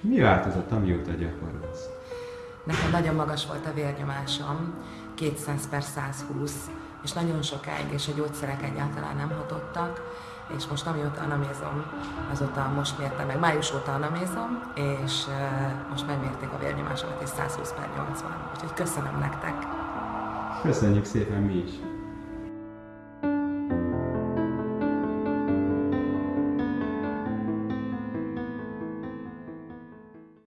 Mi változott, amióta gyakorolsz? Nekem nagyon magas volt a vérnyomásom, 200 per 120, és nagyon sokáig, és a gyógyszerek egyáltalán nem hatottak, és most amióta anamézom, azóta most mértem meg, május óta anamézom, és uh, most megmérték a vérnyomásomat, és 120 per 80. Úgyhogy köszönöm nektek! Köszönjük szépen mi is!